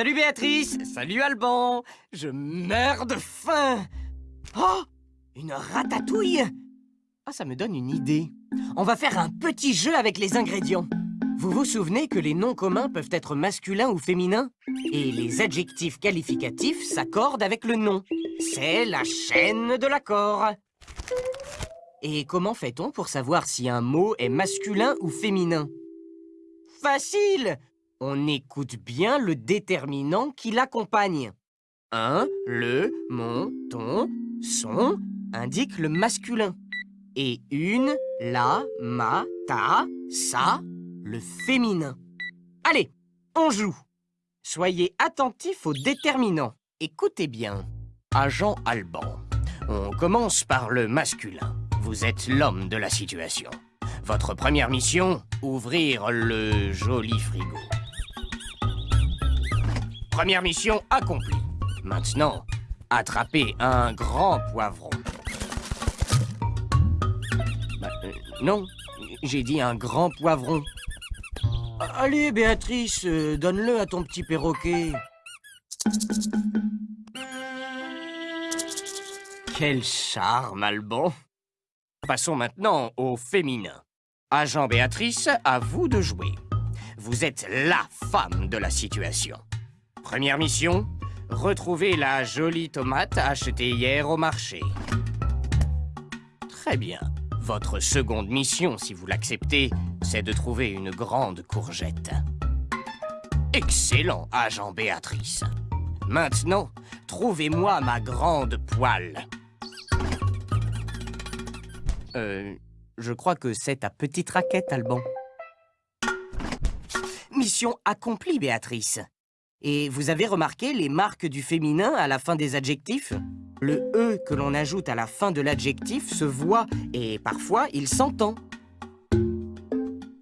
Salut Béatrice Salut Alban Je meurs de faim Oh Une ratatouille Ah, ça me donne une idée. On va faire un petit jeu avec les ingrédients. Vous vous souvenez que les noms communs peuvent être masculins ou féminins? Et les adjectifs qualificatifs s'accordent avec le nom. C'est la chaîne de l'accord. Et comment fait-on pour savoir si un mot est masculin ou féminin? Facile On écoute bien le déterminant qui l'accompagne. Un, le, mon, ton, son indique le masculin. Et une, la, ma, ta, sa, le féminin. Allez, on joue Soyez attentifs au déterminant. Écoutez bien. Agent Alban. On commence par le masculin. Vous êtes l'homme de la situation. Votre première mission, ouvrir le joli frigo. Première mission accomplie. Maintenant, attraper un grand poivron. Bah, euh, non, j'ai dit un grand poivron. Allez, Béatrice, euh, donne-le à ton petit perroquet. Quel charme, Alban Passons maintenant au féminin. Agent Béatrice, à vous de jouer. Vous êtes LA femme de la situation. Première mission, retrouver la jolie tomate achetée hier au marché. Très bien. Votre seconde mission, si vous l'acceptez, c'est de trouver une grande courgette. Excellent, agent Béatrice. Maintenant, trouvez-moi ma grande poêle. Euh, je crois que c'est ta petite raquette, Alban. Mission accomplie, Béatrice. Et vous avez remarqué les marques du féminin à la fin des adjectifs? Le « e » que l'on ajoute à la fin de l'adjectif se voit et parfois il s'entend.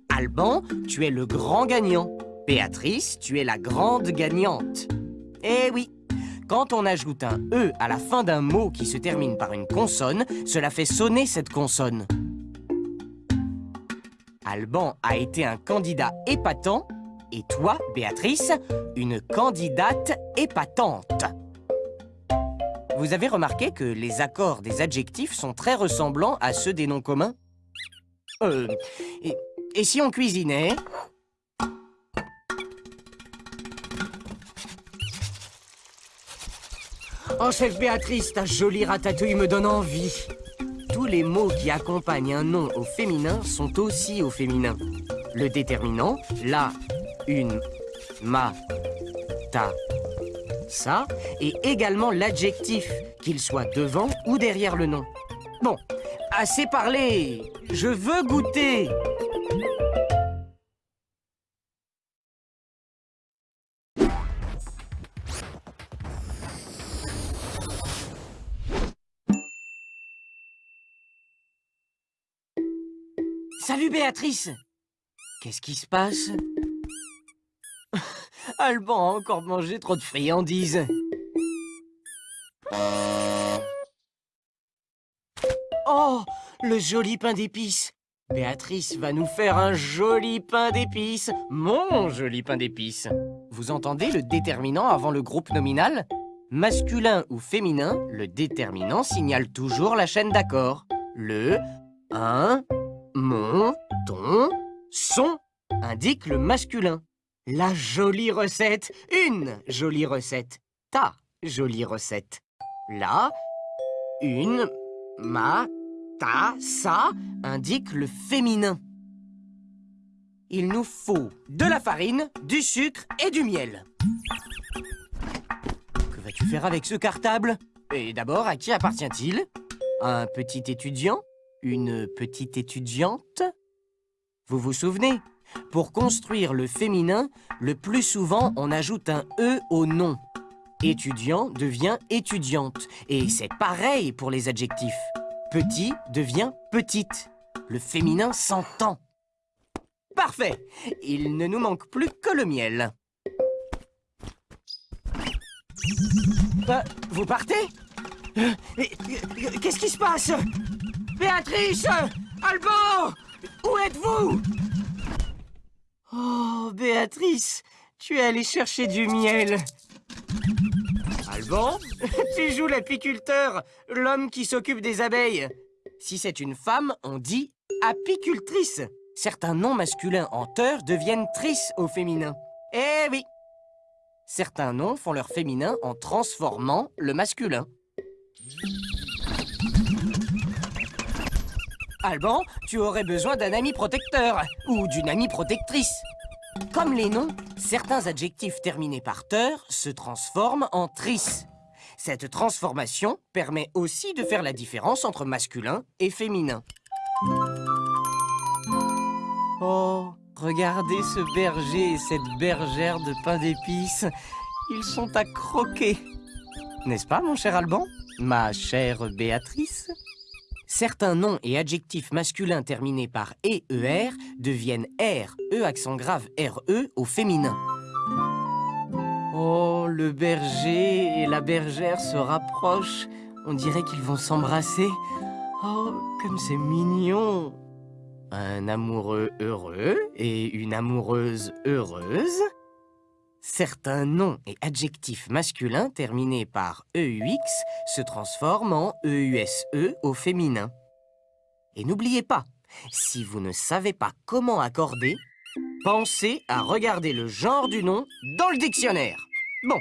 Alban, tu es le grand gagnant. Béatrice, tu es la grande gagnante. Eh oui, quand on ajoute un « e » à la fin d'un mot qui se termine par une consonne, cela fait sonner cette consonne. Alban a été un candidat épatant et toi, Béatrice, une candidate épatante. Vous avez remarqué que les accords des adjectifs sont très ressemblants à ceux des noms communs? Euh... Et, si on cuisinait? Oh, chef Béatrice, ta jolie ratatouille me donne envie. Tous les mots qui accompagnent un nom au féminin sont aussi au féminin. Le déterminant, la, une, ma, ta, ça, et également l'adjectif, qu'il soit devant ou derrière le nom. Bon, assez parlé, je veux goûter. Salut Béatrice. Qu'est-ce qui se passe? Alban a encore mangé trop de friandises. Oh, le joli pain d'épices Béatrice va nous faire un joli pain d'épices Mon joli pain d'épices Vous entendez le déterminant avant le groupe nominal? Masculin ou féminin, le déterminant signale toujours la chaîne d'accord. Le, un, mon, ton, son indique le masculin. La jolie recette, une jolie recette, ta jolie recette. La, une, ma, ta, sa indique le féminin. Il nous faut de la farine, du sucre et du miel. Que vas-tu faire avec ce cartable? Et d'abord, à qui appartient-il? Un petit étudiant? Une petite étudiante? Vous vous souvenez? Pour construire le féminin, le plus souvent, on ajoute un « e » au nom. Étudiant devient étudiante. Et c'est pareil pour les adjectifs. Petit devient petite. Le féminin s'entend. Parfait Il ne nous manque plus que le miel. Bah, vous partez? Euh, Qu'est-ce qui se passe? Béatrice Alban Où êtes-vous? Oh, Béatrice tu es allé chercher du miel. Alban, tu joues l'apiculteur, l'homme qui s'occupe des abeilles. Si c'est une femme, on dit apicultrice. Certains noms masculins en teur deviennent trice au féminin. Eh oui Certains noms font leur féminin en transformant le masculin. Alban, tu aurais besoin d'un ami protecteur ou d'une amie protectrice. Comme les noms, certains adjectifs terminés par teur se transforment en trice. Cette transformation permet aussi de faire la différence entre masculin et féminin. Oh, regardez ce berger et cette bergère de pain d'épices. Ils sont à croquer. N'est-ce pas, mon cher Alban? Ma chère Béatrice? Certains noms et adjectifs masculins terminés par EER deviennent R, E accent grave RE au féminin. Oh, le berger et la bergère se rapprochent. On dirait qu'ils vont s'embrasser. Oh, comme c'est mignon Un amoureux heureux et une amoureuse heureuse Certains noms et adjectifs masculins terminés par EUX se transforment en EUSE E au féminin. Et n'oubliez pas, si vous ne savez pas comment accorder, pensez à regarder le genre du nom dans le dictionnaire. Bon,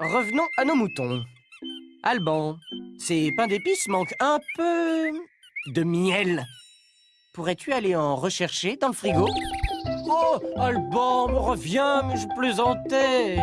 revenons à nos moutons. Alban, ces pains d'épices manquent un peu de miel. Pourrais-tu aller en rechercher dans le frigo? Oh, Alban, reviens, mais je plaisantais